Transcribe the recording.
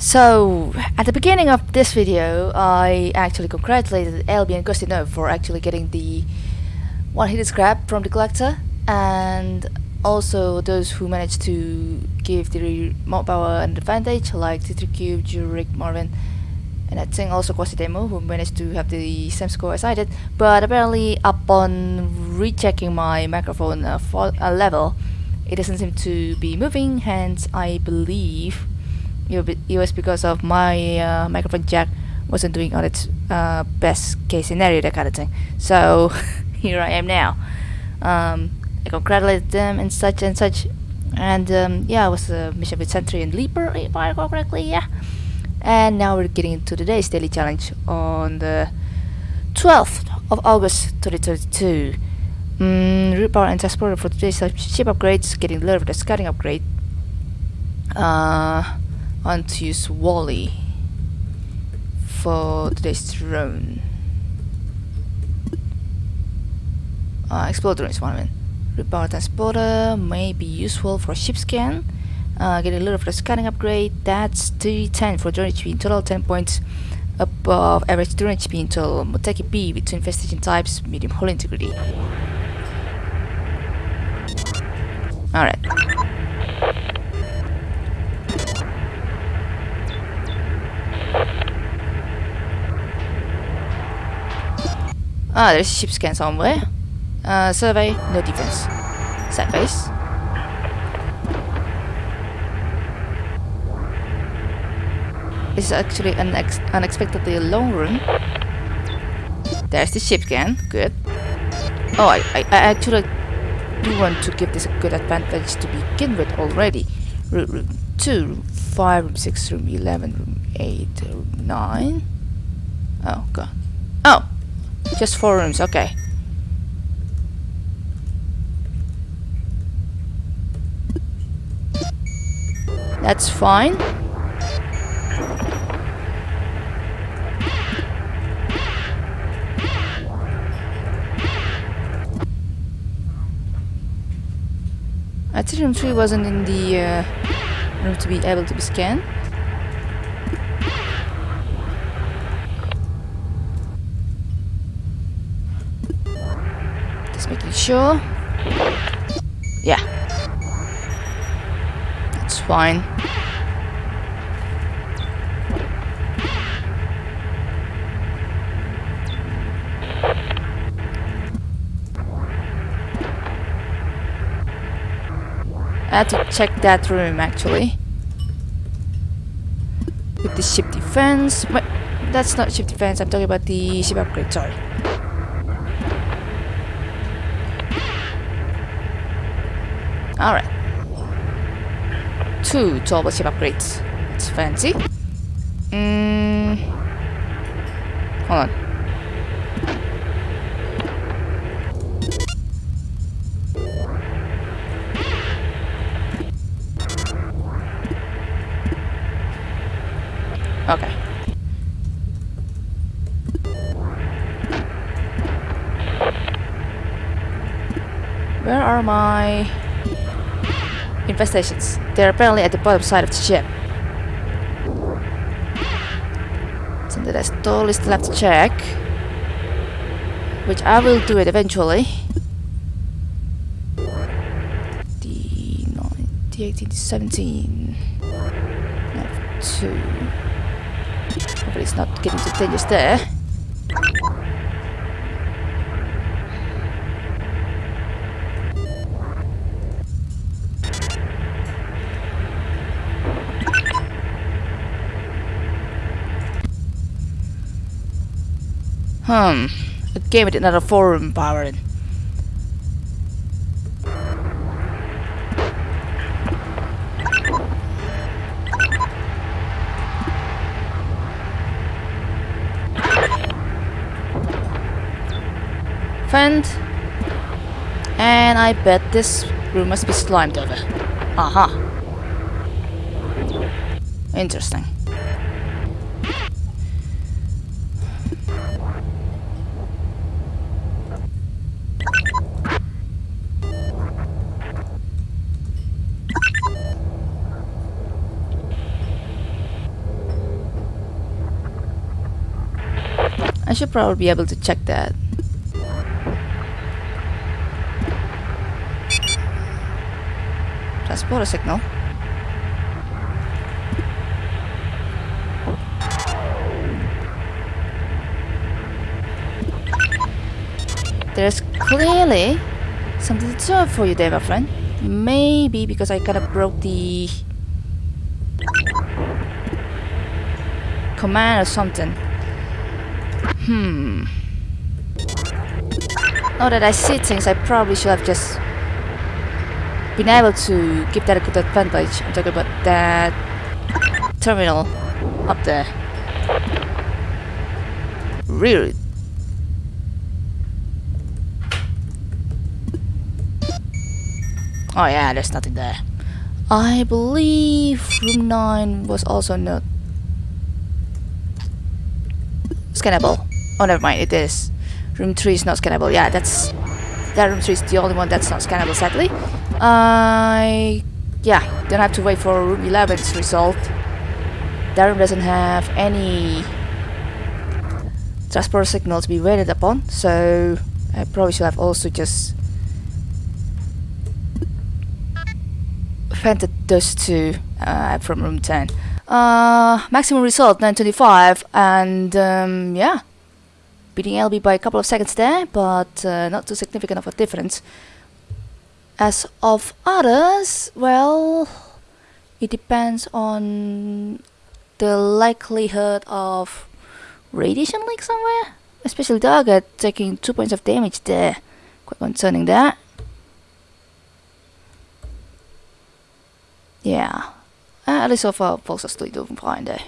So, at the beginning of this video, I actually congratulated LB and Gustino for actually getting the one hit scrap from the collector and also those who managed to give the remote power an advantage like T3Cube, Jurek, Marvin and I think also Quasidemo who managed to have the same score as I did. But apparently upon rechecking my microphone uh, uh, level it doesn't seem to be moving hence I believe it was because of my uh, microphone jack wasn't doing on its uh, best case scenario that kind of thing. So here I am now. Um, I congratulated them and such and such. And um, yeah it was a mission with Sentry and Leaper if I recall correctly yeah. And now we're getting into today's daily challenge on the 12th of August 2022 mm, root power and transporter for today's ship upgrades getting the the scouting upgrade. Uh, on to use Wally for today's drone. Uh, exploder is one of them root power transporter may be useful for ship scan. Uh, get a little of the scanning upgrade. That's 310 for drone HP in total 10 points above average drone HP in total. Moteki B with two infestation types medium hull integrity. Alright Ah, there's a ship scan somewhere. Uh, survey, no defense. Sad face. is actually an unexpectedly long room. There's the ship scan, Good. Oh, I, I, I actually do want to give this a good advantage to begin with already. Room, room 2, room 5, room 6, room 11, room 8, room 9. Oh, god. Oh! Just 4 rooms, okay. That's fine. Ethereum 3 wasn't in the uh, room to be able to be scanned. Just making sure. Yeah. That's fine. I had to check that room actually. With the ship defense. But that's not ship defense, I'm talking about the ship upgrade, sorry. Alright. Two turbo ship upgrades. It's fancy. Mm. Hold on. Okay. Where are my infestations? They're apparently at the bottom side of the ship. I totally still have to check. Which I will do it eventually. The 18 to 17. 2. Hopefully it's not getting too dangerous there. Hmm. A game with another forum power friend. And I bet this room must be slimed over. Aha. Interesting. Should probably be able to check that. Transport a signal. There's clearly something to do for you there, my friend. Maybe because I kind of broke the command or something. Hmm. Now that I see things, I probably should have just been able to give that a good advantage. I'm talking about that terminal up there. Really Oh yeah, there's nothing there. I believe room 9 was also not scannable. Oh, never mind, it is. Room 3 is not scannable. Yeah, that's... That room 3 is the only one that's not scannable, sadly. I... yeah, don't have to wait for room 11's result. That room doesn't have any transport signal to be waited upon, so I probably should have also just vented those two uh, from room 10. Uh, maximum result 925 and um, yeah, beating LB by a couple of seconds there, but uh, not too significant of a difference. As of others, well, it depends on the likelihood of radiation leak somewhere. Especially Target taking 2 points of damage there. Quite concerning that. Yeah. Uh, at least so far, are still doing fine there.